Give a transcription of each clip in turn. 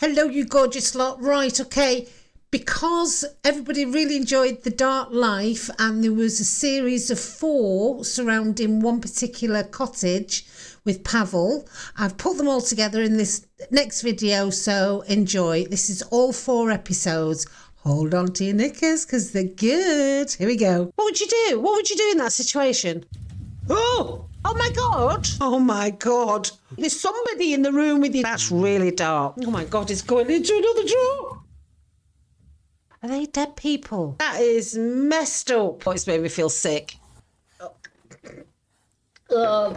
Hello, you gorgeous lot. Right, okay. Because everybody really enjoyed The Dark Life, and there was a series of four surrounding one particular cottage with Pavel, I've put them all together in this next video, so enjoy. This is all four episodes. Hold on to your knickers because they're good. Here we go. What would you do? What would you do in that situation? Oh! Oh my god! Oh my god! There's somebody in the room with you. That's really dark. Oh my god, it's going into another drawer. Are they dead people? That is messed up. Oh, it's made me feel sick. Oh.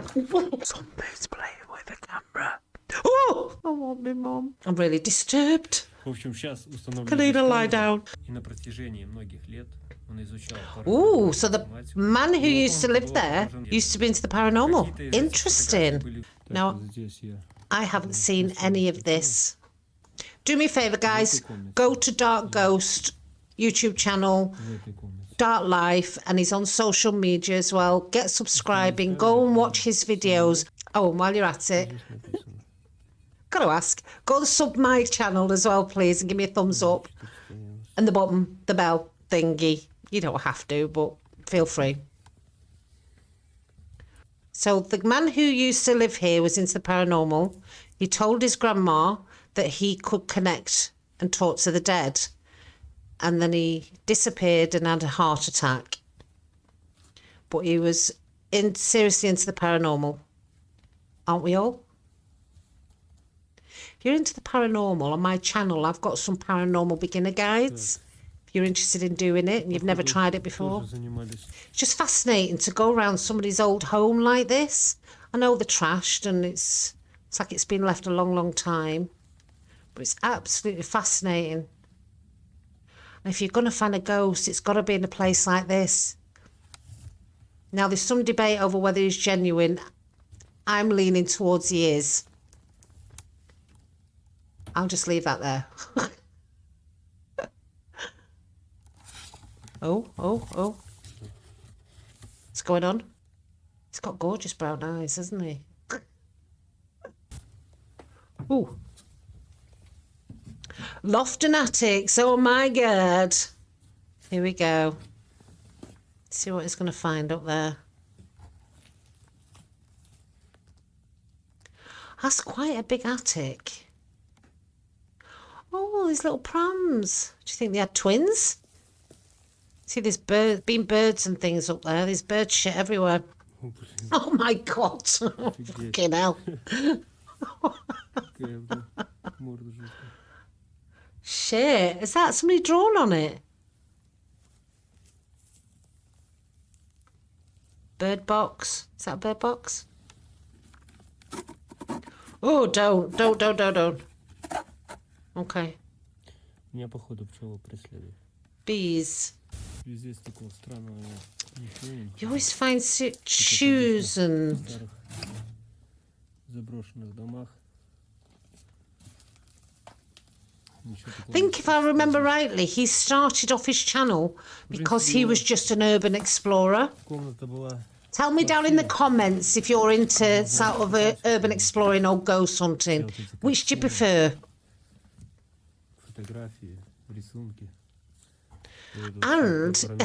Somebody's playing with the camera. Oh! I want me mum. I'm really disturbed. В общем, сейчас установлен Kalina, lie дистанция, down. И на протяжении многих лет Oh, so the man who used to live there used to be into the paranormal. Interesting. Now, I haven't seen any of this. Do me a favour, guys. Go to Dark Ghost YouTube channel, Dark Life, and he's on social media as well. Get subscribing. Go and watch his videos. Oh, and while you're at it, got to ask, go and sub my channel as well, please, and give me a thumbs up and the bottom, the bell thingy. You don't have to, but feel free. So the man who used to live here was into the paranormal. He told his grandma that he could connect and talk to the dead. And then he disappeared and had a heart attack. But he was in seriously into the paranormal. Aren't we all? If you're into the paranormal on my channel, I've got some paranormal beginner guides. If you're interested in doing it and you've never tried it before. It's just fascinating to go around somebody's old home like this. I know they're trashed and it's it's like it's been left a long, long time, but it's absolutely fascinating. And if you're going to find a ghost, it's got to be in a place like this. Now, there's some debate over whether he's genuine. I'm leaning towards he is. I'll just leave that there. oh, oh, oh. What's going on? He's got gorgeous brown eyes, hasn't he? Ooh. Loft and attics. Oh my god. Here we go. see what he's going to find up there. That's quite a big attic. Oh, these little prams. Do you think they had twins? See, there's bird, been birds and things up there. There's bird shit everywhere. О, блин, Oh my god. Fucking hell. какая, блин, морда жуткая. Shit. Is that somebody drawn on it? Bird box. Is that a bird box? Oh, don't, don't, don't, don't, don't. Okay. Меня, походу, пчела преследует. Bees. Везде такого странного ничего нет. You always find si- shoes В and старых заброшенных домах. Ничего I такого think нет. if I remember rightly, he started off his channel because he was just an urban explorer. Комната была Tell me down in the comments if you're into sort of uh, urban exploring or ghost hunting. Which do you prefer? and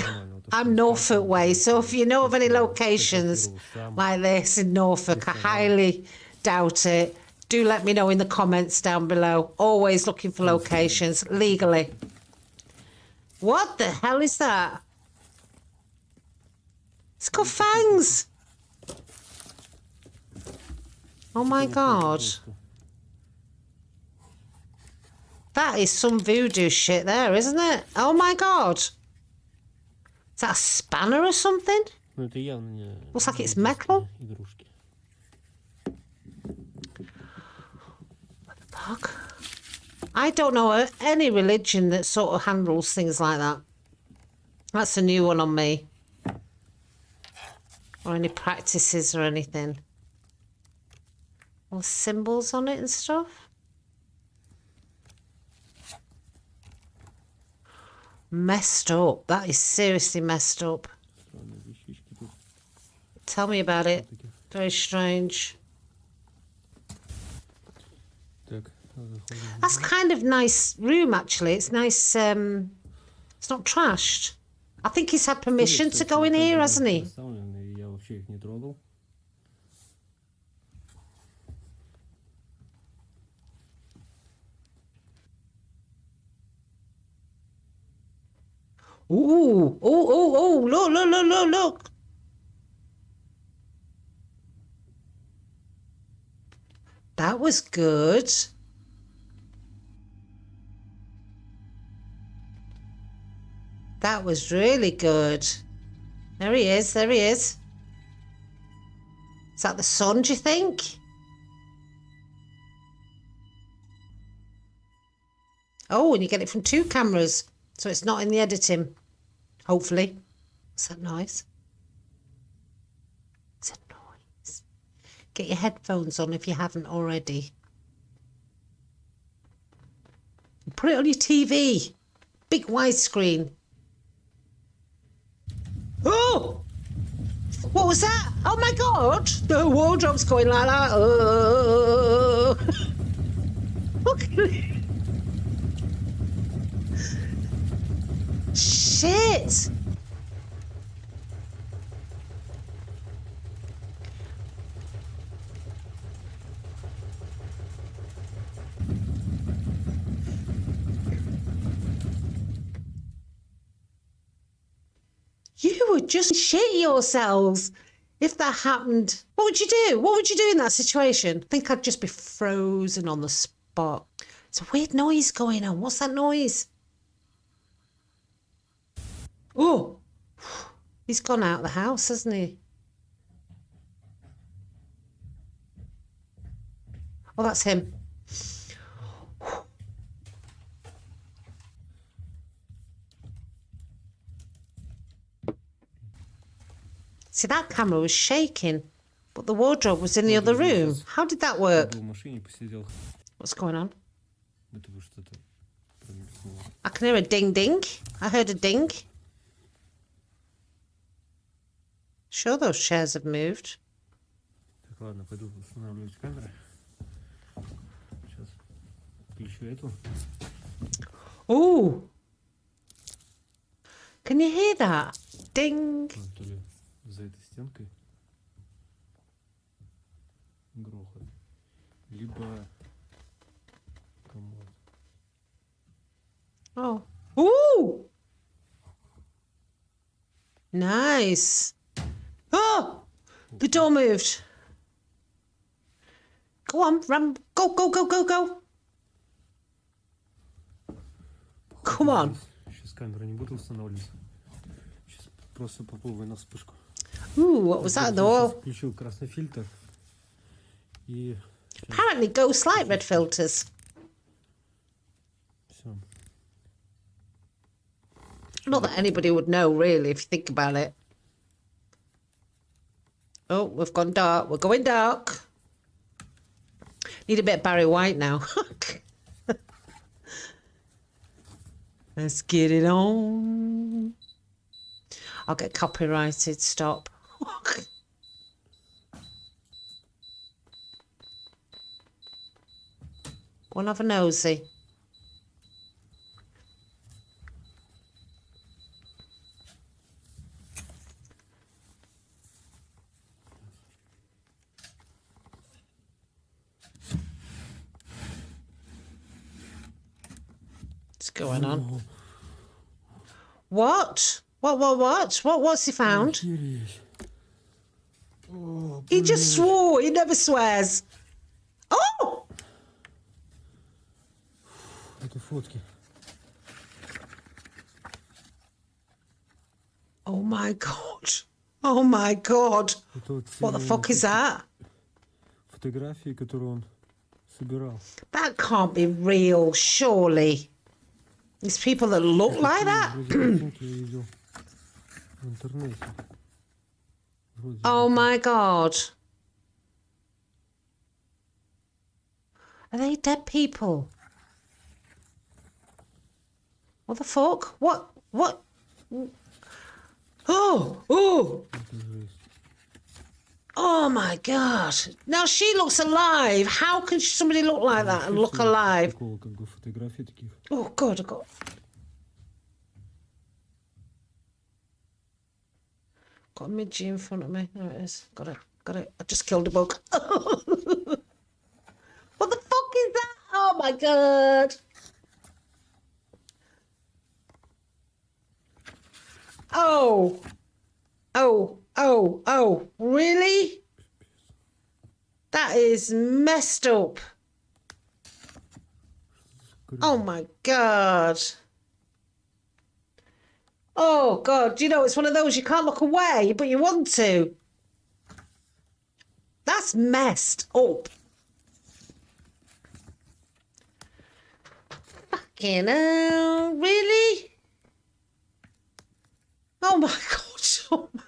I'm Norfolk way. So if you know of any locations like this in Norfolk, I highly doubt it. Do let me know in the comments down below. Always looking for locations legally. What the hell is that? It's got fangs. Oh my god. That is some voodoo shit there, isn't it? Oh my god. Is that a spanner or something? Looks like it's metal. What the fuck? I don't know any religion that sort of handles things like that. That's a new one on me. Or any practices or anything. All symbols on it and stuff. Messed up. That is seriously messed up. Tell me about it. Very strange. That's kind of nice room, actually. It's nice. Um, it's not trashed. I think he's had permission to go in here, hasn't he? Ooh, oh, oh, oh! Look, look, look, look, look! That was good. That was really good. There he is. There he is. Is that the sun? Do you think? Oh, and you get it from two cameras, so it's not in the editing. Hopefully. Is that noise? It's a noise. Get your headphones on if you haven't already. Put it on your TV. Big widescreen. Oh! What was that? Oh my god! The wardrobe's going like that. Oh! Look at it. Shit! You would just shit yourselves if that happened. What would you do? What would you do in that situation? I think I'd just be frozen on the spot. It's a weird noise going on. What's that noise? Oh, he's gone out of the house, hasn't he? Oh, that's him. See, that camera was shaking, but the wardrobe was in the other room. How did that work? What's going on? I can hear a ding ding. I heard a ding. Sure, those chairs have moved. Так, ладно, пойду устанавливать камеры. Сейчас включу эту. Ooh. Can you hear that? Ding. А, То ли за этой стенкой грохот. Либо комод. Oh. Ooh. Nice. Oh, the door moved. Go on, run. Go, go, go, go, go. Come on. Сейчас камеру не буду устанавливать. Сейчас просто попробую на вспышку. Ooh, what was that Я though? щас Включил красный фильтр. И Apparently, ghosts like red filters. все. Not that anybody would know, really, if you think about it. Oh, we've gone dark. We're going dark. Need a bit of Barry White now. Let's get it on. I'll get copyrighted. Stop. And have a nosy. Going on? What? What, what, what? What, what's he found? Oh, he just swore. He never swears. Oh! Oh my god. Oh my god. What the fuck is that? That can't be real, surely. These people that look like that. oh my god. Are they dead people? What the fuck? What? What? Oh! Oh! Oh my God. Now she looks alive. How can somebody look like that and look alive? Oh God, I got. Got a midgie in front of me. There it is. Got it. Got it. I just killed a bug. what the fuck is that? Oh my God. Oh. Oh. Oh. Oh. Really? That is messed up. Oh my god. Oh god, you know it's one of those you can't look away, but you want to. That's messed up. Fucking hell, really? Oh my god, oh my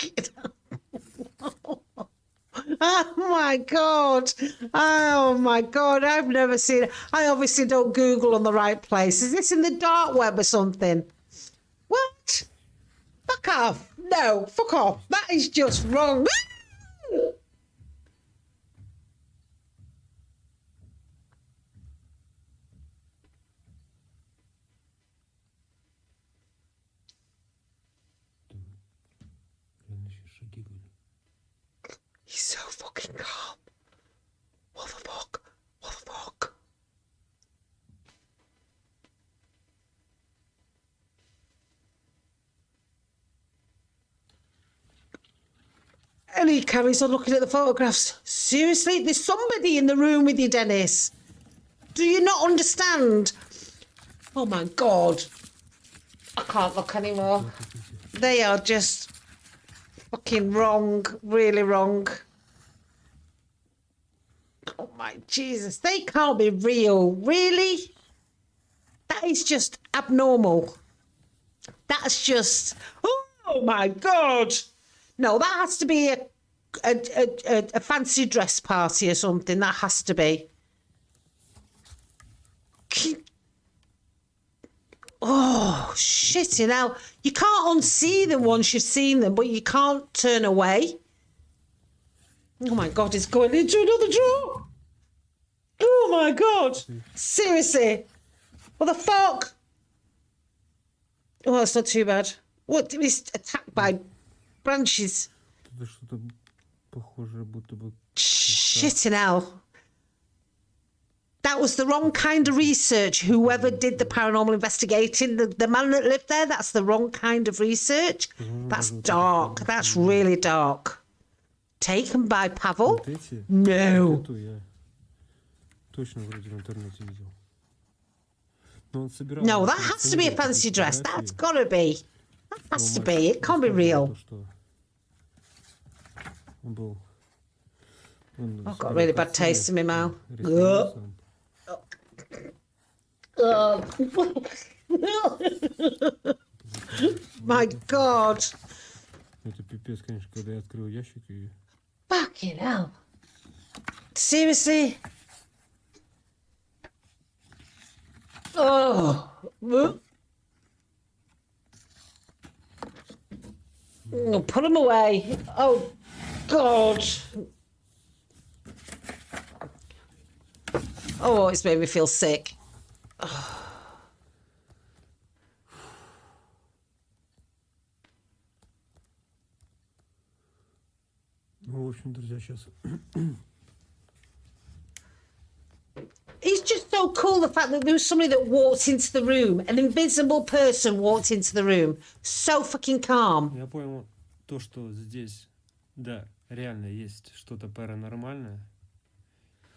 Oh my god! Oh my god! I've never seen it. I obviously don't Google on the right place. Is this in the dark web or something? What? Fuck off! No, fuck off! That is just wrong. carries on looking at the photographs. Seriously? There's somebody in the room with you, Dennis. Do you not understand? Oh my god. I can't look anymore. They are just fucking wrong, really wrong. Oh my Jesus, they can't be real, really? That is just abnormal. That's just, oh my God. No, that has to be a, a, a, a, fancy dress party or something. That has to be. Oh, shit, you know. You can't unsee them once you've seen them, but you can't turn away. Oh my god, it's going into another drawer. Oh my god. Seriously. What the fuck? Oh, it's not too bad. What? He's attacked by branches. Это что-то похожее, будто бы... Shit in hell. That was the wrong kind of research. Whoever did the paranormal investigating, the, the man that lived there, that's the wrong kind of research. That's dark. That's really dark. Taken by Pavel? Вот эти? No. Вот эту я точно вроде в интернете видел. Но он собирал... No, на that has to be a коллекционировал fancy такие dress. фотографии. That's gotta be. That Но has to мальчик be. It can't be рассказывал real. то, что Он был... он I've в got своем really bad костюме taste in my mouth. рисовался, он My God. Это пипец, конечно, когда я открыл ящик и... Fucking hell. Seriously? Oh. Oh, put them away. Oh, God. Oh, it's made me feel sick. Ну, в общем, друзья, сейчас... It's just so cool the fact that there was somebody that walked into the room, an invisible person walked into the room. So fucking calm. Я понял то, что здесь, да, реально есть что-то паранормальное,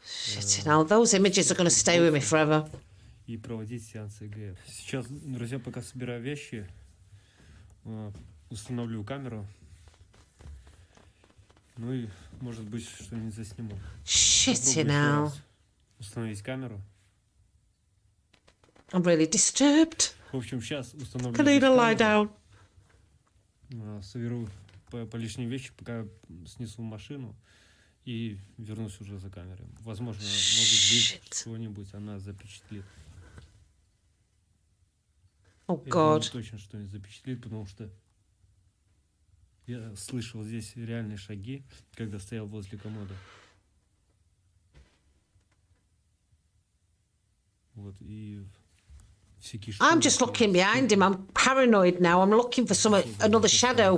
Shit, now those images are going to stay with me forever. и проводить сеансы ЭГФ. Сейчас, друзья, пока собираю вещи, э, установлю камеру. Ну и, может быть, что-нибудь засниму. Shit, раз Установить камеру. I'm really disturbed. В общем, сейчас установлю Can I lie down? э, соберу по, по лишние вещи, пока снесу машину и вернусь уже за камерой. Возможно, может быть, Shit. что-нибудь она запечатлит. Oh, Я думаю, God. точно что-нибудь запечатлит, потому что Я слышал здесь реальные шаги, когда стоял возле комода. Вот, и всякие I'm just looking behind him. I'm paranoid now. I'm looking for some another shadow.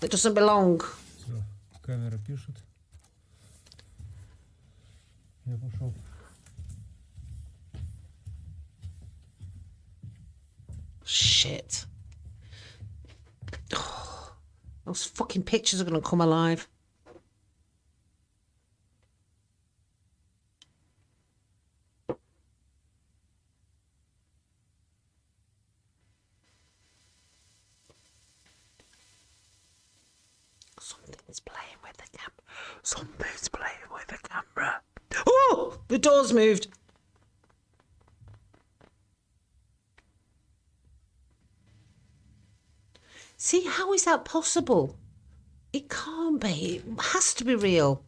that doesn't belong. Все, камера пишет. Я пошел. Shit. those fucking pictures are going to come alive. Something's playing with the. Something's playing with the camera. Oh! The door's moved. See, how is that possible? It can't be. It has to be real.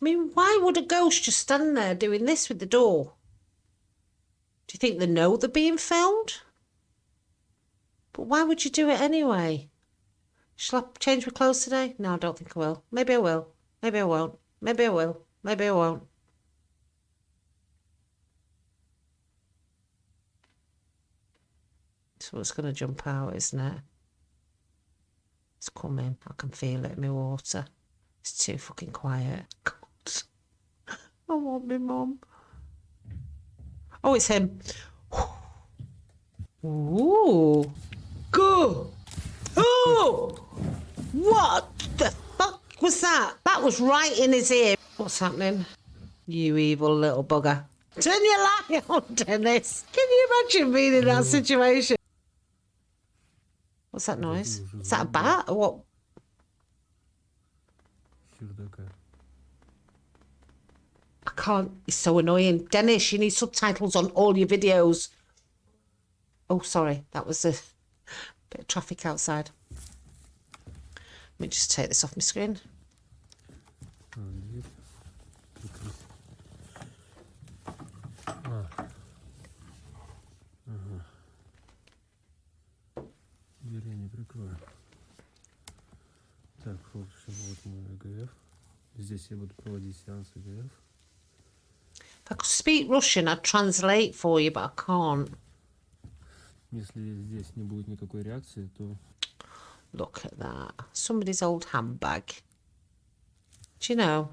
I mean, why would a ghost just stand there doing this with the door? Do you think they know they're being filmed? But why would you do it anyway? Shall I change my clothes today? No, I don't think I will. Maybe I will. Maybe I won't. Maybe I will. Maybe I won't. So it's going to jump out, isn't it? It's coming. I can feel it in my water. It's too fucking quiet. I want my mum. Oh, it's him. Ooh. Go. Oh. What the fuck was that? That was right in his ear. What's happening? You evil little bugger. Turn your light on, Dennis. Can you imagine being in that situation? What's that noise? Is that a bat or what? Хер такая. I can't. It's so annoying. Dennis, you need subtitles on all your videos. Oh, sorry. That was a bit of traffic outside. Let me just take this off my screen. А, дверь. Прикрыть. А. Ага. Дверь я не прикрою. Так, в общем, вот мой ЭГФ. Здесь я буду проводить сеанс ЭГФ. If I could speak Russian, I'd translate for you, but I can't. Если здесь не будет никакой реакции, то Look at that. Somebody's old handbag. Do you know?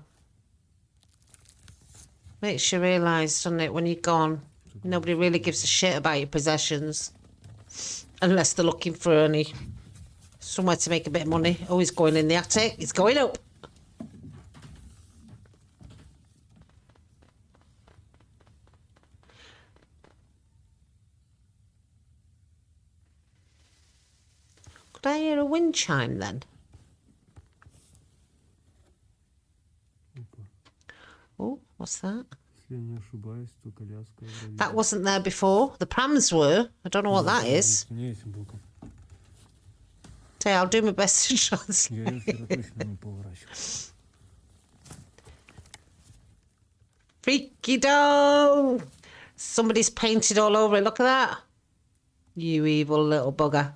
Makes you realise, doesn't it, when you're gone, nobody really gives a shit about your possessions. Unless they're looking for any somewhere to make a bit of money. Oh, he's going in the attic. It's going up. Could I hear a wind chime then? Oh, what's that? That wasn't there before. The prams were. I don't know what that is. Say, I'll do my best to translate. Freaky dough! Somebody's painted all over it. Look at that. You evil little bugger.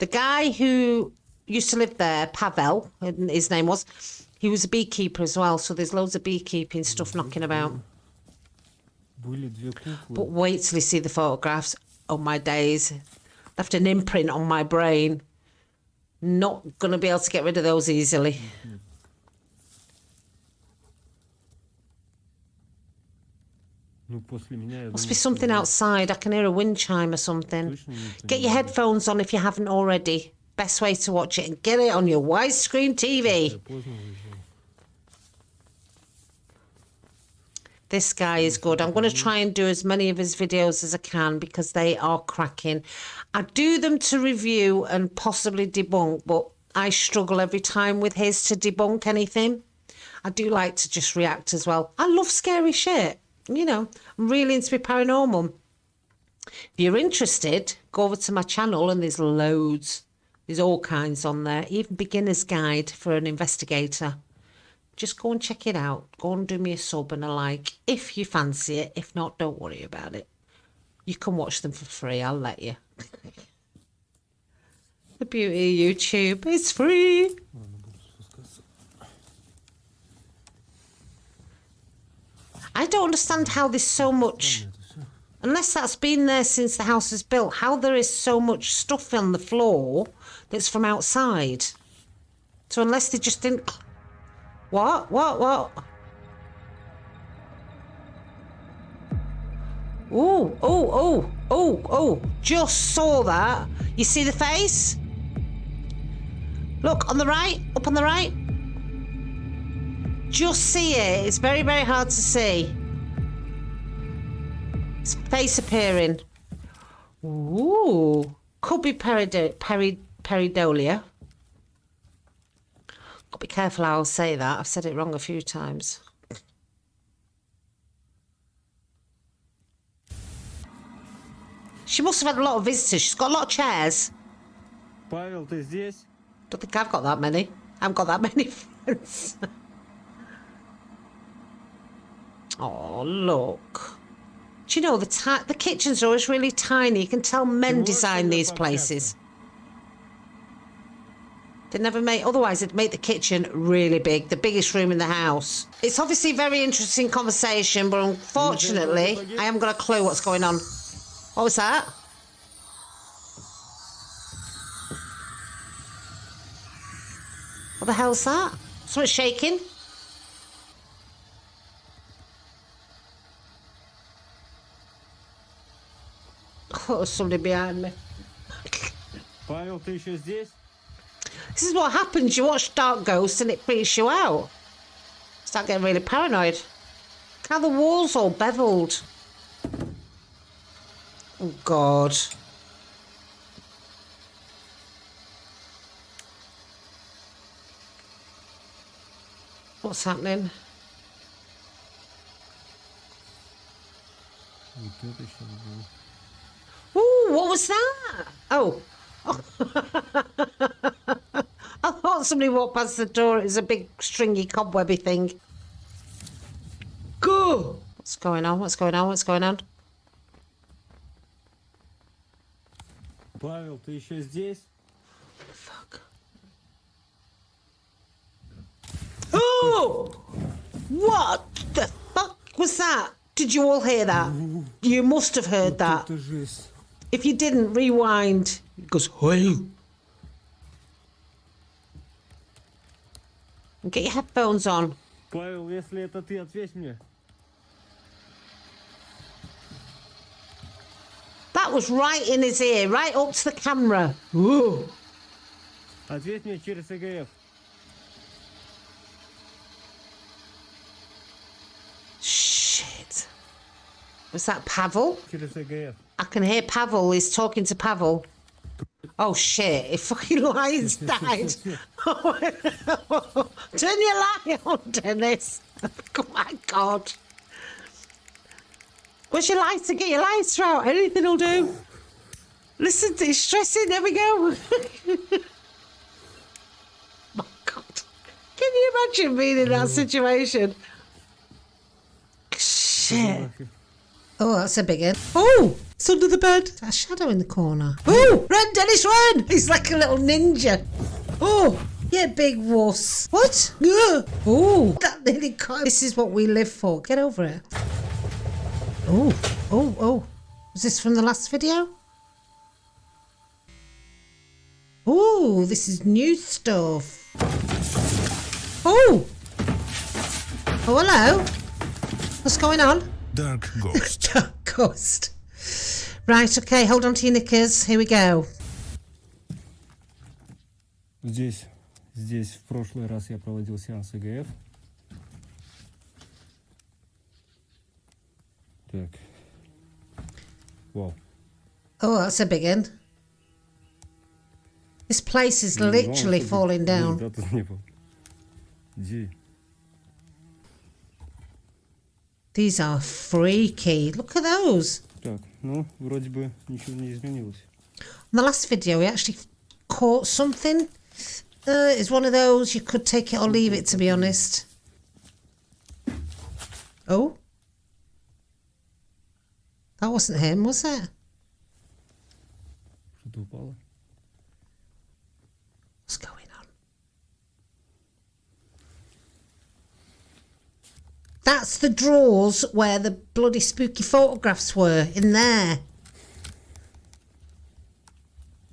The guy who used to live there, Pavel, his name was, he was a beekeeper as well. So there's loads of beekeeping stuff knocking about. But wait till you see the photographs. Oh my days. Left an imprint on my brain. Not going to be able to get rid of those easily. Mm -hmm. Must be something outside. I can hear a wind chime or something. Get your headphones on if you haven't already. Best way to watch it and get it on your widescreen TV. This guy is good. I'm going to try and do as many of his videos as I can because they are cracking. I do them to review and possibly debunk, but I struggle every time with his to debunk anything. I do like to just react as well. I love scary shit you know, I'm really into paranormal. If you're interested, go over to my channel and there's loads. There's all kinds on there, even beginner's guide for an investigator. Just go and check it out. Go and do me a sub and a like if you fancy it. If not, don't worry about it. You can watch them for free. I'll let you. the beauty of YouTube is free. Mm. I don't understand how there's so much, unless that's been there since the house was built, how there is so much stuff on the floor that's from outside. So unless they just didn't. What? What? What? Oh, oh, oh, oh, oh. Just saw that. You see the face? Look, on the right, up on the right Just see it. It's very, very hard to see. His face appearing. Ooh. Could be perido- peri- peridolia. Got to be careful how I say that. I've said it wrong a few times. She must have had a lot of visitors. She's got a lot of chairs. Павел, ты здесь? Don't think I've got that many. I haven't got that many friends. Oh, look. Do you know, the, the kitchens are always really tiny. You can tell men design these places. They never make, otherwise, they'd make the kitchen really big, the biggest room in the house. It's obviously a very interesting conversation, but unfortunately, I haven't got a clue what's going on. What was that? What the hell's that? Something shaking? somebody behind me. This? This is what happens. You watch Dark Ghosts and it freaks you out. Start getting really paranoid. Look how the walls all beveled. Oh, God. What's happening? what was that? Oh. I thought somebody walked past the door. It was a big stringy cobwebby thing. Go! What's going on? What's going on? What's going on? Павел, ты еще здесь? Fuck. Oh! What the fuck was that? Did you all hear that? You must have heard that. Это жесть. If you didn't, rewind. It goes, hey. Get your headphones on. Павел, если это ты, ответь мне. That was right in his ear, right up to the camera. Whoa. Ответь мне через ЭГФ. Shit. Was that Pavel? Через ЭГФ. I can hear Pavel is talking to Pavel. Oh shit, if fucking lights died. Turn your light on, Dennis. Oh my god. Where's your lighter? Get your lighter out. Anything will do. Listen, it's stressing. There we go. my god. Can you imagine being in that mm. situation? Shit. Oh, that's a big one. Oh, it's under the bed. A shadow in the corner. Oh, run, Dennis, run! He's like a little ninja. Oh, yeah, big wuss. What? Ugh. Oh, that nearly caught. This is what we live for. Get over it. Oh, oh, oh. Was this from the last video? Oh, this is new stuff. Oh. Oh, hello. What's going on? Dark Ghost. Dark Ghost. Right, okay, hold on to your knickers. Here we go. Здесь, здесь в прошлый раз я проводил сеанс ЭГФ. Так. Вау. Oh, that's a big one. This place is Ну, literally вау, falling down. Да, These are freaky. Look at those. Так, ну, вроде бы ничего не изменилось. In the last video, we actually caught something. Uh, it's one of those you could take it or leave it, to be honest. Oh, that wasn't him, was it? Что-то упало. That's the drawers where the bloody spooky photographs were in there.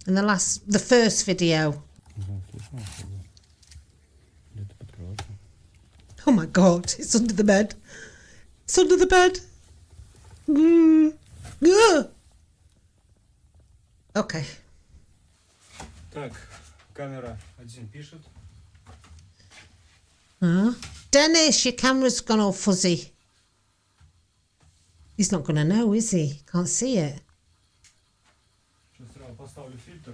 In the last, the first video. Не знаю, слышно что ли? Где-то под кроватью. Oh my god, it's under the bed. It's under the bed. Mm. Ugh. Okay. Так, камера один пишет. Huh? Dennis, your camera's gone all fuzzy. He's not going to know, is he? Can't see it. Сейчас сразу поставлю фильтр.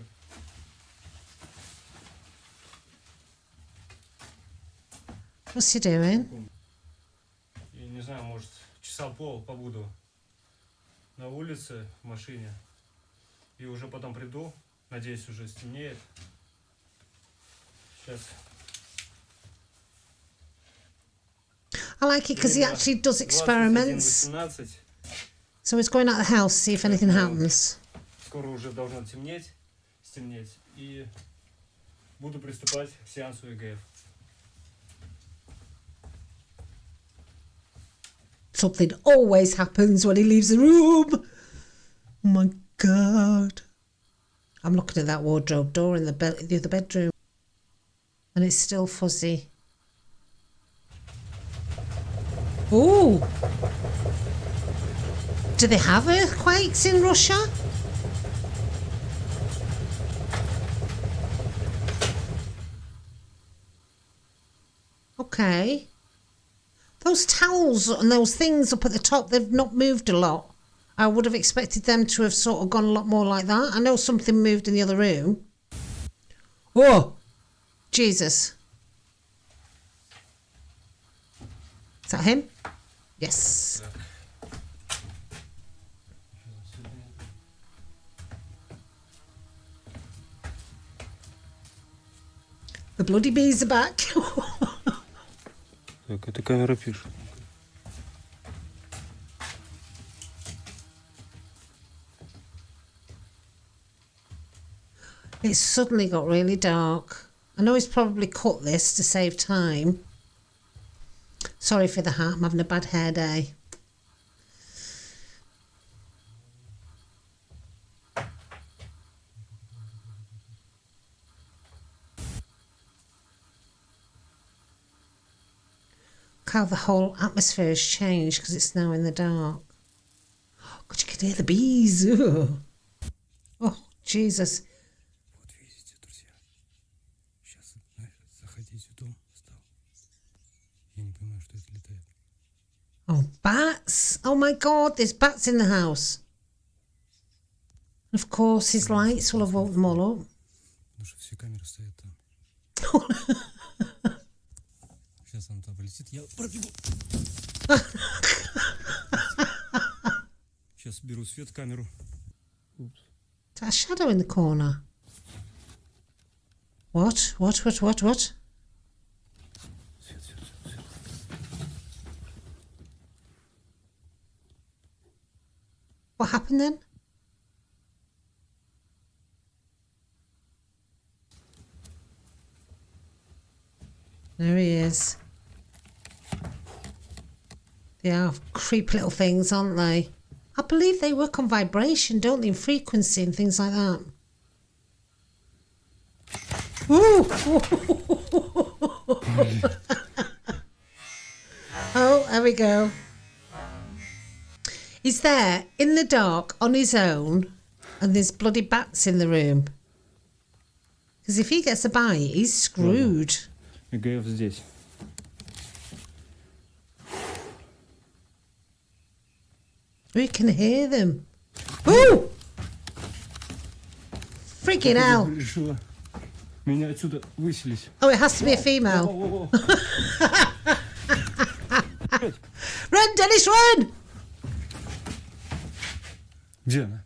What's he doing? И не знаю, может, часа пол побуду на улице в машине. И уже потом приду. Надеюсь, уже стемнеет. Сейчас. I like it because he Время actually does experiments. 21:18. So he's going out the house, see if anything happens. Скоро уже должно темнеть, стемнеть. И буду приступать к сеансу ЭГФ. Something always happens when he leaves the room. Oh my god. I'm looking at that wardrobe door in the, be- the other bedroom. And it's still fuzzy. Ooh. Do they have earthquakes in Russia? Okay. Those towels and those things up at the top, they've not moved a lot. I would have expected them to have sort of gone a lot more like that. I know something moved in the other room. Oh, Jesus. that him? Yes. The bloody bees are back. Так, эта камера пишет. It's suddenly got really dark. I know he's probably cut this to save time. Sorry for the hat, I'm having a bad hair day. How the whole atmosphere has changed because it's now in the dark. Oh, God, you can hear the bees. Oh, Jesus. Oh, bats! Oh my god, there's bats in the house. Of course, his lights will have woke them all up. Потому что все камеры стоят там. Сейчас он туда полетит, я пробегу. Сейчас беру свет камеру. Упс. Is that a shadow in the corner? What? What? What? What? What? What happened then? There he is. They are creepy little things, aren't they? I believe they work on vibration, don't they? And frequency and things like that. Ooh! oh, there we go. He's there in the dark on his own, and there's bloody bats in the room. Because if he gets a bite, he's screwed. ЭГФ здесь. We can hear them. Ooh! Freaking hell. Решила меня отсюда выселить. Oh, it has to be a female. Во-во-во. Run, Dennis, run! Gdzie ona?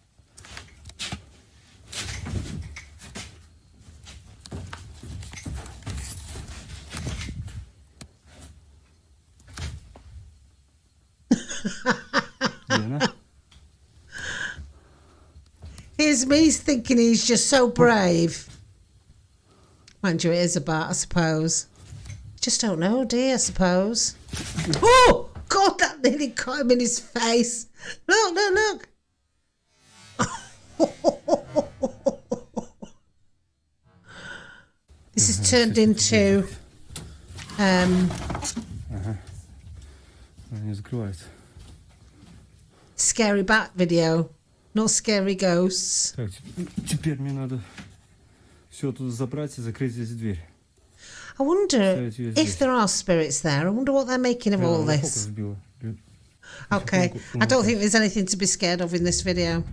Here's me thinking he's just so brave. Mind you, it is a bat, I suppose. Just don't know, dear, I suppose. Oh, God, that nearly caught him in his face. Look, look, look. turned into um, Она не закрывается. scary bat video, not scary ghosts. Так, теп- теперь мне надо все тут забрать и закрыть здесь дверь. I wonder So it is if this. there are spirits there. I wonder what they're making of Бля, all она фокус this. сбила. Бля, Okay, I don't think there's anything to be scared of in this video.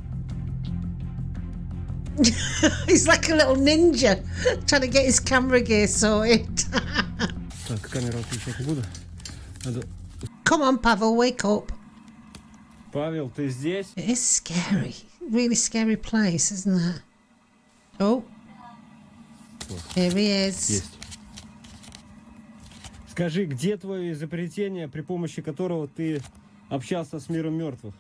He's like a little ninja trying to get his camera gear sorted. Так, камеру отключать не буду. Надо... Come on, Pavel, wake up. Павел, ты здесь? It is scary. Really scary place, isn't it? Oh. Here he is. Есть. Скажи, где твое изобретение, при помощи которого ты общался с миром мертвых?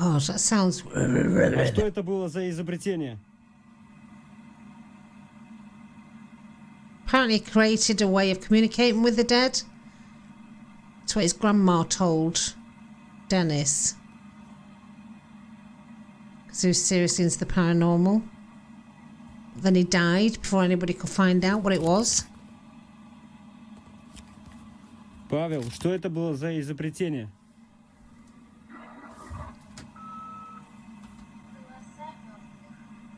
God, that sounds. А что это было за изобретение? Apparently, created a way of communicating with the dead. That's what his grandma told Dennis. Because he was seriously into the paranormal. Then he died before anybody could find out what it was. Павел, что это было за изобретение?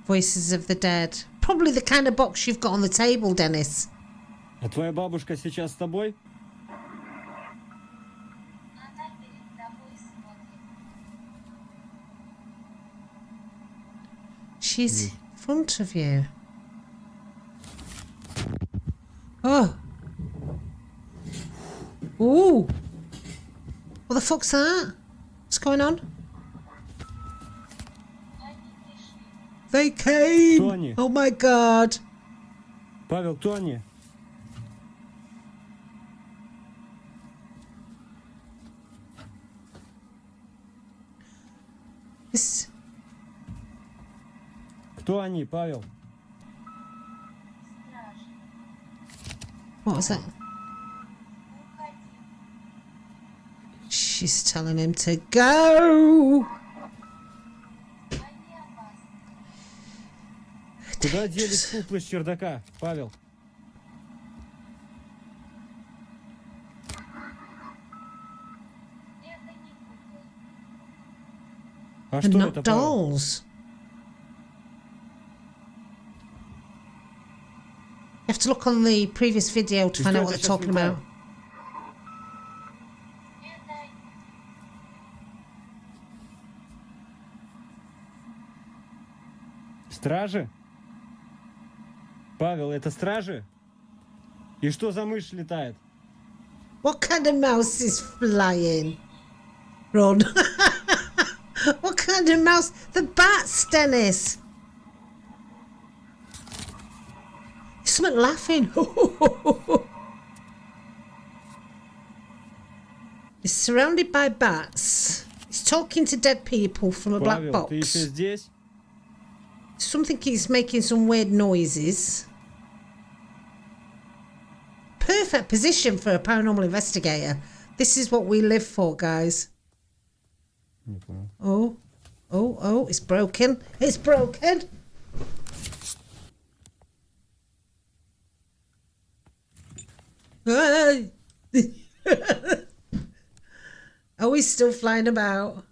Voices of the dead. Probably the kind of box you've got on the table, Dennis. А твоя бабушка сейчас с тобой? Она перед тобой смотрит. She's in front of you. Oh. Ooh. What the fuck's that? What's going on? They came. Кто они? Oh my god. Павел, кто они? This. Кто они, Павел? Стражи. What was that? Уходи. She's telling him to go. Куда делись куклы с чердака, Павел? А что not это, dolls. You have to look on the previous video to find out what they're talking about. Стражи? Павел, это стражи? И что за мышь летает? What kind of mouse is flying? Run. what kind of mouse? The bats, Dennis. Something laughing. He's surrounded by bats. He's talking to dead people from a black Павел, ты еще box. здесь? Something is making some weird noises. perfect position for a paranormal investigator. This is what we live for, guys. Okay. Oh, oh, oh, it's broken. It's broken. oh, we still flying about.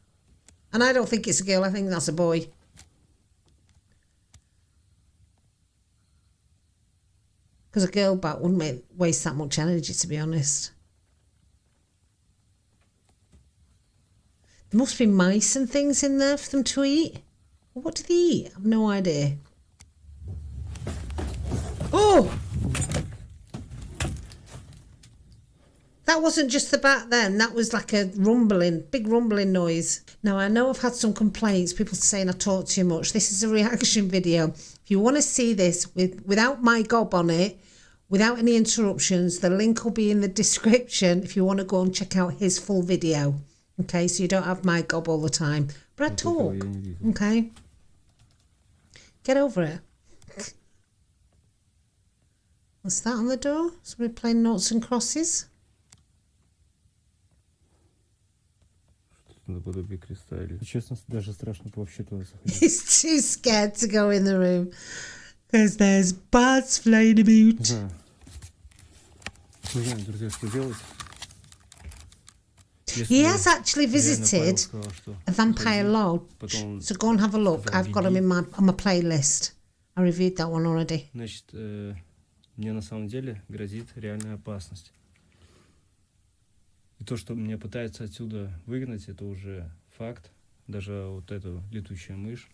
And I don't think it's a girl, I think that's a boy. Because a girl bat wouldn't waste that much energy, to be honest. There must be mice and things in there for them to eat. What do they eat? I've no idea. Oh! That wasn't just the bat then, that was like a rumbling, big rumbling noise. Now, I know I've had some complaints, people saying I talk too much. This is a reaction video. If you want to see this with, without my gob on it, without any interruptions, the link will be in the description if you want to go and check out his full video. Okay, so you don't have my gob all the time. But I talk, okay? Get over it. What's that on the door? Somebody playing noughts and crosses? Наподобие креста или... Честно, даже страшно вообще туда заходить. He's too scared to go in the room because there's bats flying about. знаю. Не знаю, друзья, что делать. Если He has actually visited сказал, a vampire lodge, so go and have a look. I've got him in my on my playlist. I reviewed that one already. значит, э, мне на самом деле грозит реальная опасность. И то, что меня пытаются отсюда выгнать, это уже факт. Даже вот эту летучая мышь.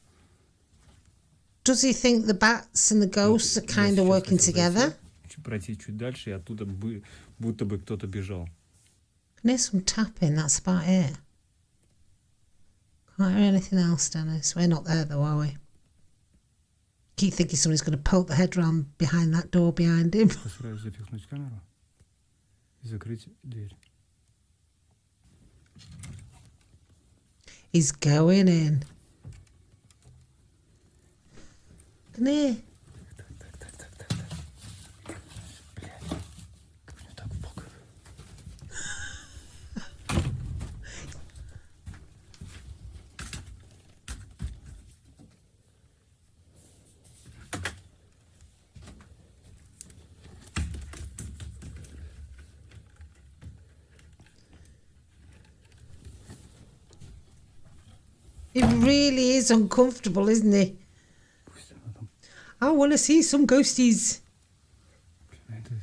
Does he think the bats and the ghosts are kind of working together? пройти чуть дальше, и оттуда бы, будто бы кто-то бежал. There's some tapping, that's about it. Can't hear anything else, Dennis. We're not there though, are we? Keep thinking somebody's going to poke the head round behind that door behind him. Постараюсь запихнуть камеру и закрыть дверь. He's going in. Come here. really is uncomfortable, isn't it? Пусть она там, I want to see some ghosties. блин, это...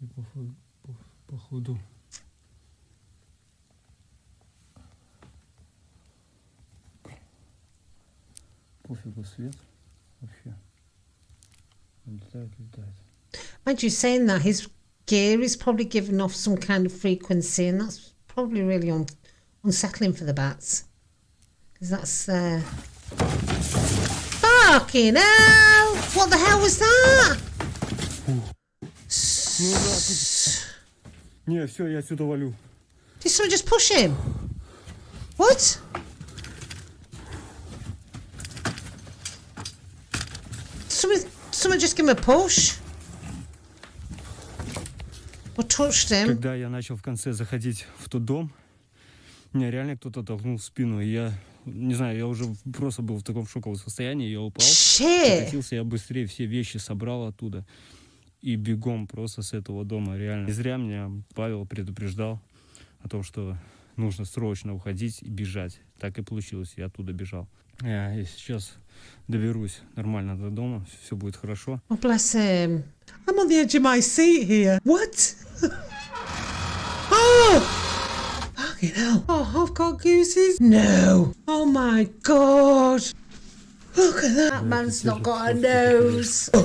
И походу, по- походу. Пофигу свет вообще. Он летает, летает. Mind you, saying that, his gear is probably giving off some kind of frequency, and that's probably really un- unsettling for the bats. Because that's. Uh... Fucking hell! What the hell was that? Не, все, я отсюда валю. Did someone just push him? What? Someone, someone just give him a push? Or touched him? Когда я начал в конце заходить в тот дом, меня реально кто-то толкнул в спину. И я, не знаю, я уже просто был в таком шоковом состоянии, я упал. Shit! Покатился, я быстрее все вещи собрал оттуда. И бегом просто с этого дома, реально. Не зря меня Павел предупреждал о том, что нужно срочно уходить и бежать. Так и получилось, я оттуда бежал. Я сейчас доберусь нормально до дома, все будет хорошо. I'm on the edge of my seat here. What? oh! Fucking hell. Oh, I've got gooses. No. Oh my god. Look at that. That man's not got a nose. Oh.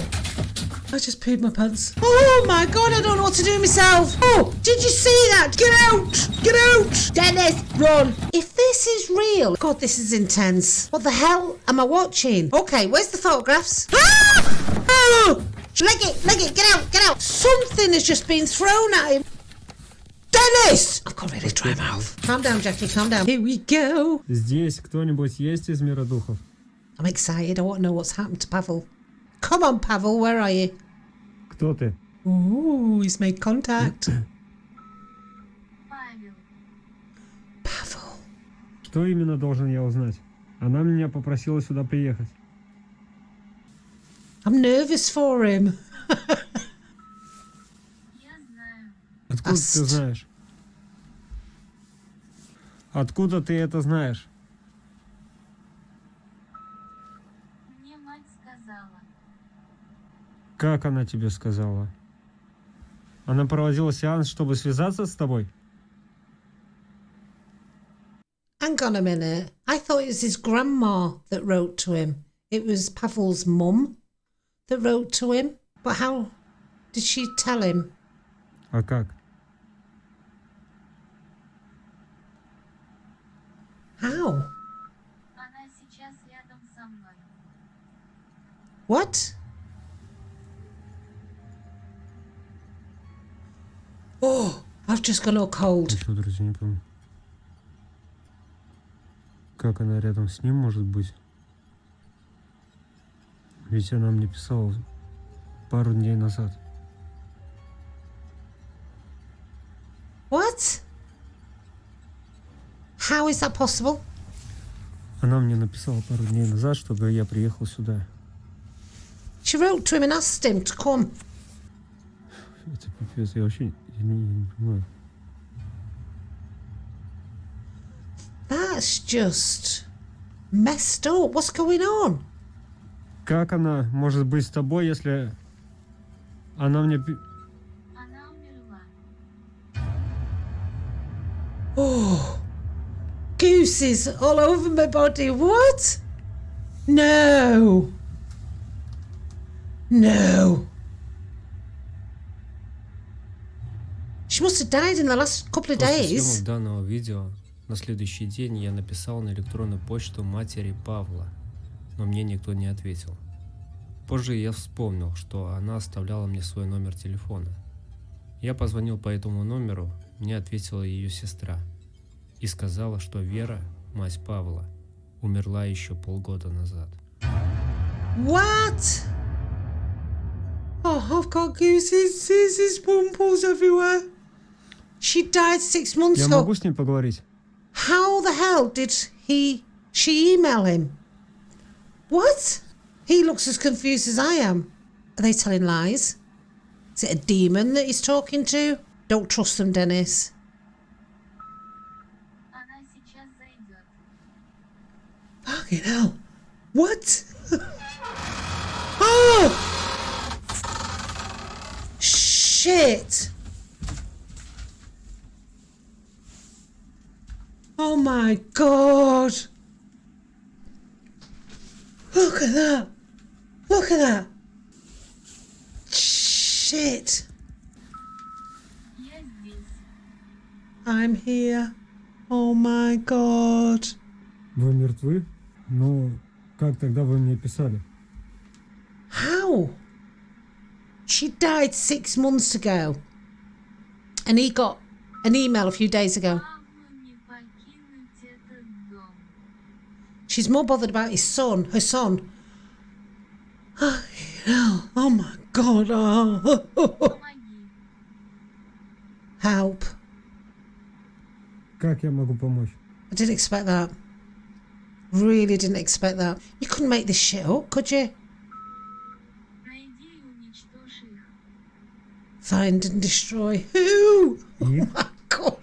I just peed my pants. Oh my god, I don't know what to do myself. Oh, did you see that? Get out! Get out! Dennis, run! If this is real, God, this is intense. What the hell am I watching? Okay, where's the photographs? Ah! Oh! Leg it, leg it, get out, get out! Something has just been thrown at him. Dennis! I've got a really dry mouth. Calm down, Jackie, calm down. Here we go. Здесь кто-нибудь есть из мира духов? I'm excited. I want to know what's happened to Pavel. Come on, Pavel, where are you? Кто ты? Ooh, he's made contact. Павел, Pavel. Что именно должен я узнать? Она меня попросила сюда приехать. I'm nervous for him. я знаю. Откуда Аст. ты знаешь? Откуда ты это знаешь? Мне мать сказала. Как она тебе сказала? Она проводила сеанс, чтобы связаться с тобой? Hang on a minute. I thought it was his grandma that wrote to him. It was Pavel's mum that wrote to him. But how did she tell him? А как? How? Она сейчас рядом со мной. What? Oh, I've just gone all cold. Еще, друзья, не помню. Как она рядом с ним может быть? Ведь она мне писала пару дней назад. What? How is that possible? Она мне написала пару дней назад, чтобы я приехал сюда. She wrote to him and asked him to come. Это пипец, я вообще я не, не понимаю. That's just messed up. What's going on? Как она может быть с тобой, если она мне... Она умерла. Oh, gooses all over my body. What? No. No. She must have died in the last couple of После days. съемок данного видео на следующий день я написал на электронную почту матери Павла, но мне никто не ответил. Позже я вспомнил, что она оставляла мне свой номер телефона. Я позвонил по этому номеру, мне ответила ее сестра и сказала, что Вера, мать Павла, умерла еще полгода назад. What? Oh, I've got gooses. There's pimples everywhere. She died six months Я ago. могу с ней поговорить? How the hell did he she email him? What? He looks as confused as I am. Are they telling lies? Is it a demon that he's talking to? Don't trust them, Dennis. Fucking hell. What? oh! Shit! Oh my god! Look at that! Look at that! Shit! Я здесь. I'm here. Oh my god. Вы мертвы? Ну, как тогда вы мне писали? How? She died six months ago. And he got an email a few days ago. Павлу не покинуть этот дом. She's more bothered about his son, her son. Oh, hell. oh my god. Oh. Помоги. Help. Как я могу помочь? I didn't expect that. Really didn't expect that. You couldn't make this shit up, could you? Найди и уничтожь их. Find and destroy. Who? Oh И my god.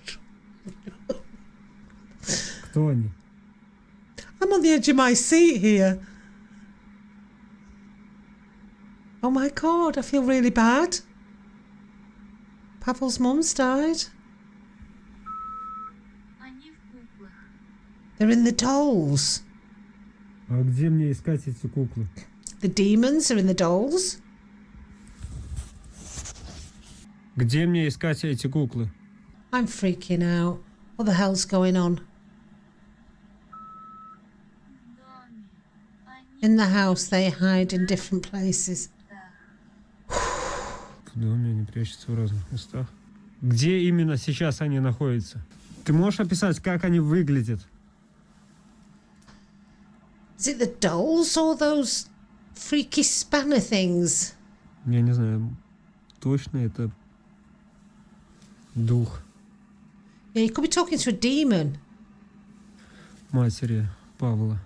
кто они? I'm on the edge of my seat here. Oh my god, I feel really bad. Pavel's mum's died. They're in the dolls. А где мне искать эти куклы? The demons are in the dolls. Где мне искать эти куклы? I'm freaking out. What the hell's going on? In the house, they hide in different places. В доме они прячутся в разных местах. Где именно сейчас они находятся? Ты можешь описать, как они выглядят? Is it the dolls or those freaky spanner things? Я не знаю. Точно это дух Yeah, you could be talking to a demon. матери Павла.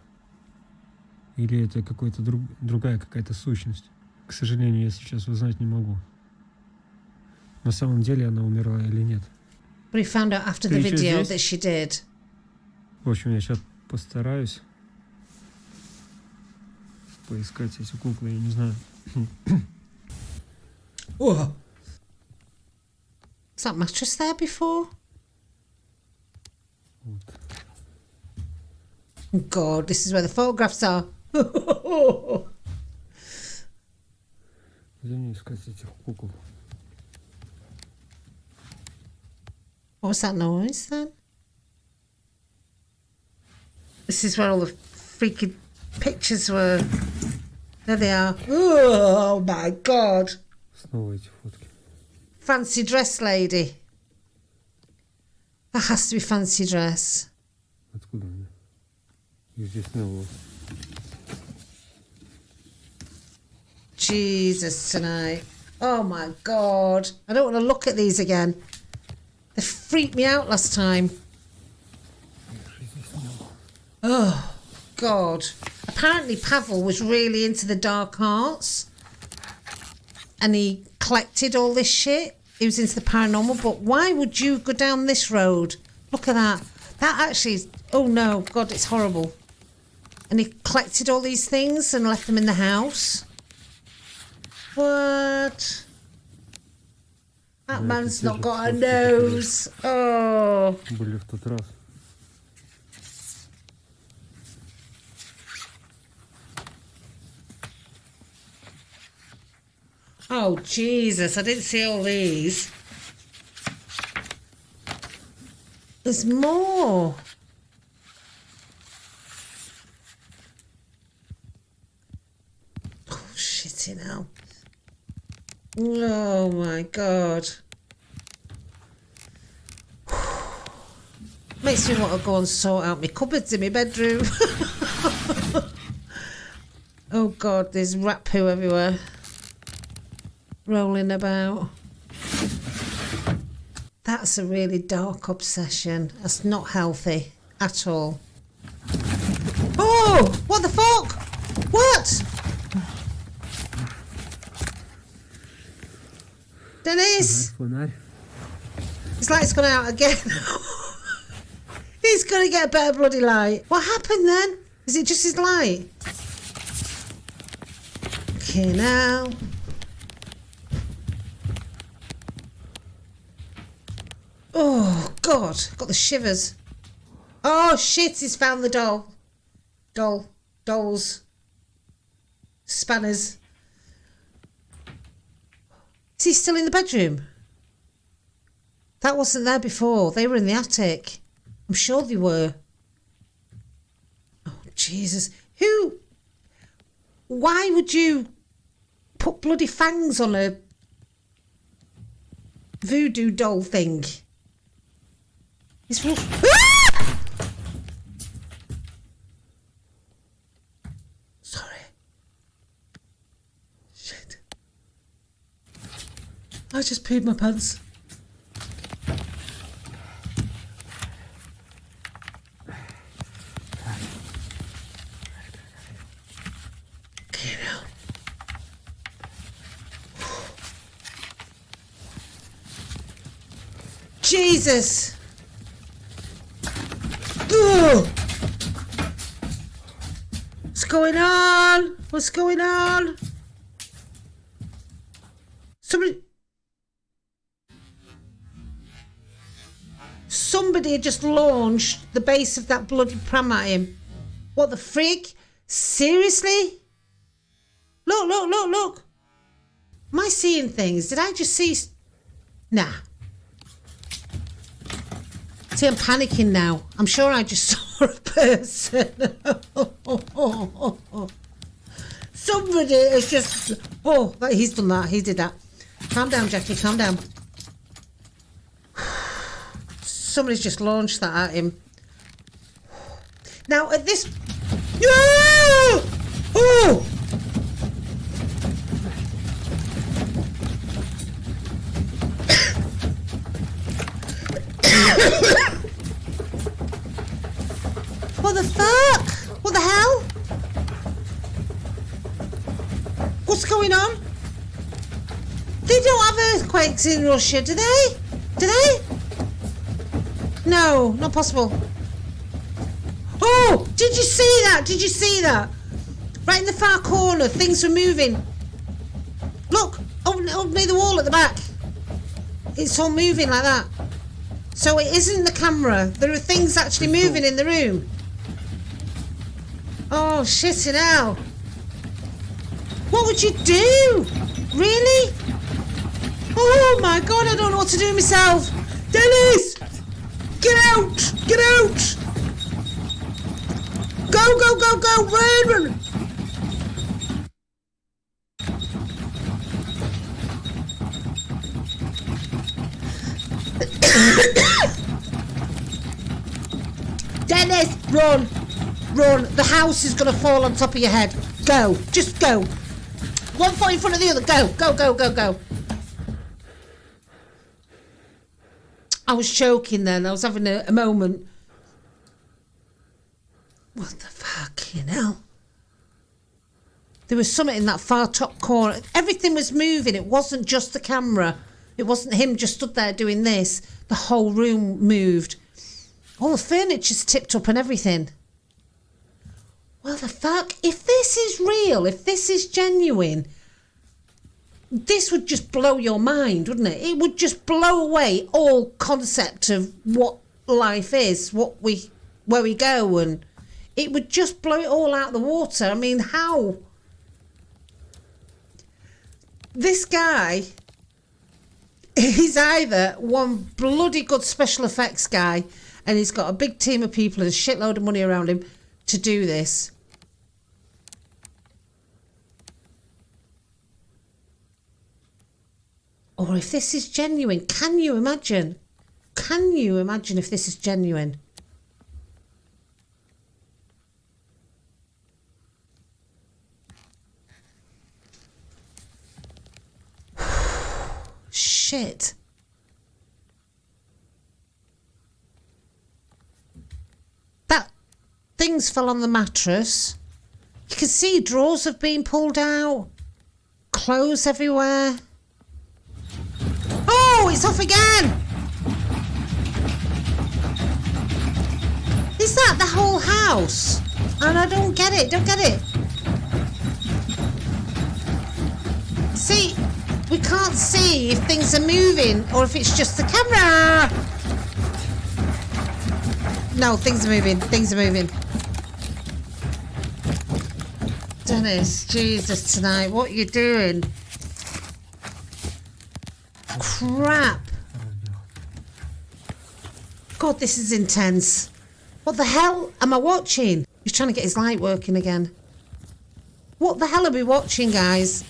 Или это какой-то друг, другая какая-то сущность. К сожалению, я сейчас узнать не могу. На самом деле она умерла или нет. But he found out after the Ты ещё video that she did. В общем, я сейчас постараюсь поискать эти куклы, я не знаю. Whoa. Was that mattress there before? Oh God, this is where the photographs are. Где мне искать этих кукол? What was that noise then? This is where all the freaking pictures were. There they are. Oh my God. Снова эти фотки. Fancy dress lady. That has to be fancy dress. Откуда они? Их здесь не было. Jesus tonight. Oh my God. I don't want to look at these again. They freaked me out last time. Их здесь не было. Oh God. Apparently Pavel was really into the dark arts and he collected all this shit. He was into the paranormal, but why would you go down this road? Look at that. That actually is, oh no, God, it's horrible. And he collected all these things and left them in the house. What? That man's not got a supposed to be nose. Oh. Oh, Jesus, I didn't see all these. There's more. Oh, shitty now. Oh my god. Makes me want to go and sort out my cupboards in my bedroom. oh god, there's rat poo everywhere rolling about. That's a really dark obsession. That's not healthy at all. Oh! What the fuck? What? Denise! Eh? His light's gone out again. He's gonna get a better bloody light. What happened then? Is it just his light? Okay, now. Oh God, got the shivers. Oh shit, he's found the doll. Doll. Dolls. Spanners. Is he still in the bedroom? That wasn't there before. They were in the attic. I'm sure they were. Oh Jesus. Who why would you put bloody fangs on a voodoo doll thing? It's real. Ah! Sorry. Shit. I just peed my pants. Jesus! What's going on? What's going on? Somebody. Somebody had just launched the base of that bloody pram at him. What the freak? Seriously? Look, look, look, look. Am I seeing things? Did I just see. Nah. See, I'm panicking now. I'm sure I just saw a person. Somebody has just. Oh, he's done that. He did that. Calm down, Jackie. Calm down. Somebody's just launched that at him. Now, at this. No! Oh! What the fuck? What the hell? What's going on? They don't have earthquakes in Russia, do they? Do they? No, not possible. Oh, did you see that? Did you see that? Right in the far corner, things were moving. Look. Oh, up near the wall at the back. It's all moving like that. So it isn't the camera. There are things actually moving in the room. Oh, shit it out. What would you do? Really? Oh my god, I don't know what to do myself. Dennis! Get out! Get out! Go, go, go, go! Run, run! Dennis, run! Run! The house is gonna fall on top of your head. Go! Just go! One foot in front of the other. Go, go, go, go, go. I was choking then. I was having a, a moment. What the fuck, you know? There was something in that far top corner. Everything was moving. It wasn't just the camera. It wasn't him just stood there doing this. The whole room moved. All the furniture's tipped up and everything. Well, the fuck? If this is real, if this is genuine, this would just blow your mind, wouldn't it? It would just blow away all concept of what life is, what we, where we go, and it would just blow it all out of the water. I mean, how? This guy, he's either one bloody good special effects guy, and he's got a big team of people and a shitload of money around him to do this. Or if this is genuine, can you imagine? Can you imagine if this is genuine? Shit. That things fell on the mattress. You can see drawers have been pulled out. Clothes everywhere. It's off again! Is that the whole house? And I don't get it, don't get it. See, we can't see if things are moving or if it's just the camera. No, things are moving, things are moving. Dennis, Jesus, tonight, what are you doing? Crap. God, this is intense. What the hell am I watching? He's trying to get his light working again. What the hell are we watching, guys?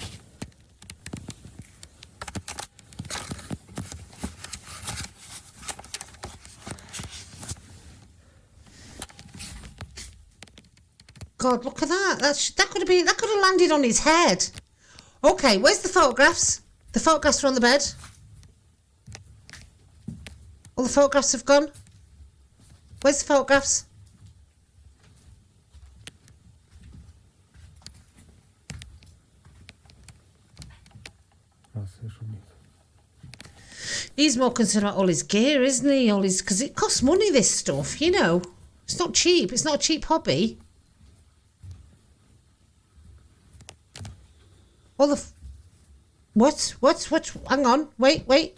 God, look at that. That's that could have been that could have landed on his head. Okay, where's the photographs? The photographs are on the bed. All the photographs have gone? Where's the photographs? He's more concerned about all his gear, isn't he? All his because it costs money. This stuff, you know, it's not cheap. It's not a cheap hobby. All the what? What? What? Hang on. Wait. Wait.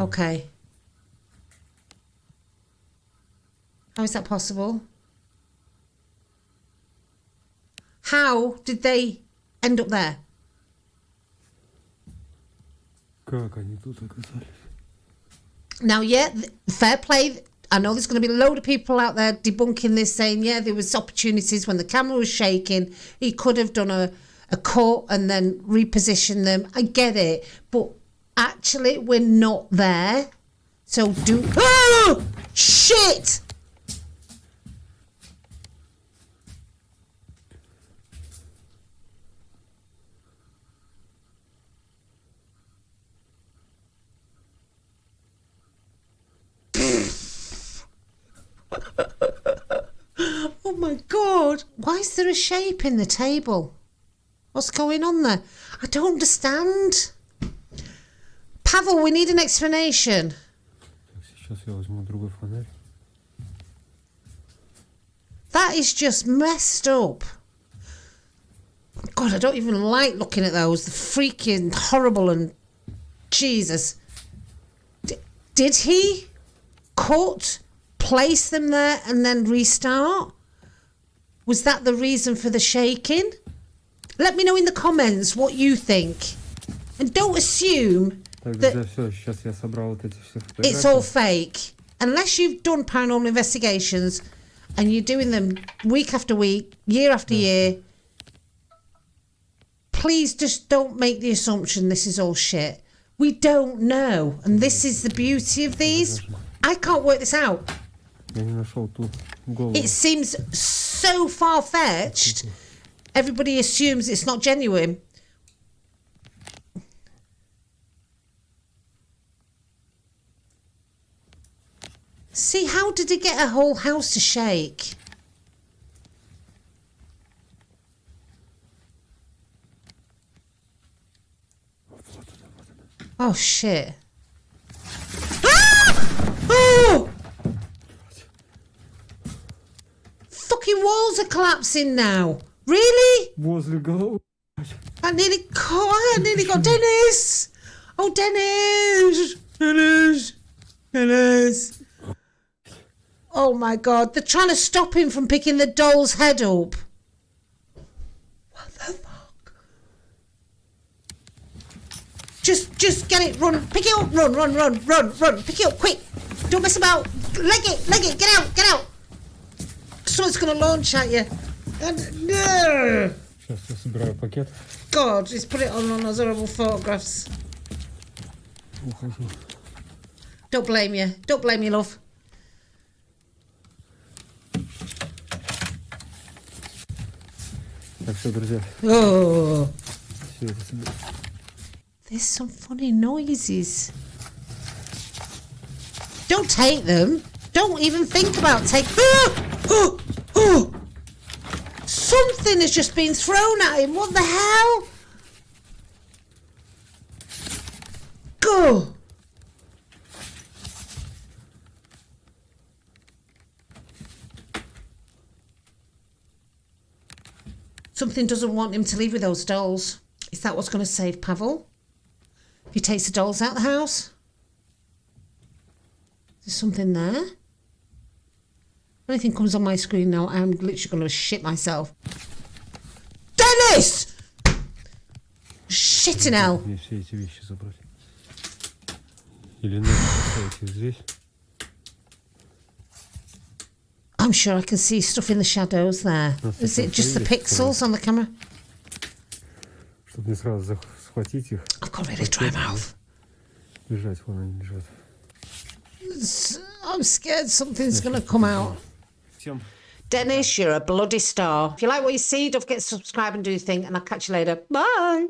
Okay. How is that possible? How did they end up there? Now, yeah, fair play. I know there's going to be a load of people out there debunking this, saying, yeah, there was opportunities when the camera was shaking. He could have done a, a cut and then reposition them. I get it, but actually, we're not there. So do... Oh! Shit! Oh my god! Why is there a shape in the table? What's going on there? I don't understand. Pavel, we need an explanation. Так, сейчас я возьму другой фонарь. That is just messed up. God, I don't even like looking at those. They're freaking horrible and Jesus. D- did he cut, place them there, and then restart? Was that the reason for the shaking? Let me know in the comments what you think. And don't assume Так, that друзья, все, сейчас я собрал вот эти все it's all фотографии. fake. Unless you've done paranormal investigations and you're doing them week after week, year after year, please just don't make the assumption this is all shit. We don't know. And this is the beauty of these. I can't work this out. Я не нашел ту голову. It seems so far fetched. Everybody assumes it's not genuine. See, how did it get a whole house to shake? Oh, shit. Ah! Oh! Fucking walls are collapsing now. Really? Walls will go. I nearly caught, I nearly got Dennis! Oh, Dennis! Dennis! Dennis! Oh my god, they're trying to stop him from picking the doll's head up. What the fuck? Just, just get it, run, pick it up, run, run, run, run, run, pick it up, quick. Don't mess about. Leg it, leg it, get out, get out. Someone's gonna launch at you. And, no. God, he's put it on on those horrible photographs. Don't blame you. Don't blame you, love. Так, все, друзья, Oh. все это соберу. There's some funny noises. Don't take them. Don't even think about take. Ah! Oh! Oh! Something has just been thrown at him. What the hell? Go. Something doesn't want him to leave with those dolls. Is that what's going to save Pavel? If he takes the dolls out the house? There's something there. If anything comes on my screen now, I'm literally going to shit myself. Dennis! Shitting hell. Мне все эти вещи забрать. Или надо поставить их здесь. I'm sure I can see stuff in the shadows there. That's Is the it just the photo, yes, pixels on the camera? Чтобы не сразу зах- схватить их. I've got to really dry mouth. Лежать, вон они лежат. I'm scared something's going to come out. Всем Dennis, you're a bloody star. If you like what you see, don't forget to subscribe and do your thing, and I'll catch you later. Bye.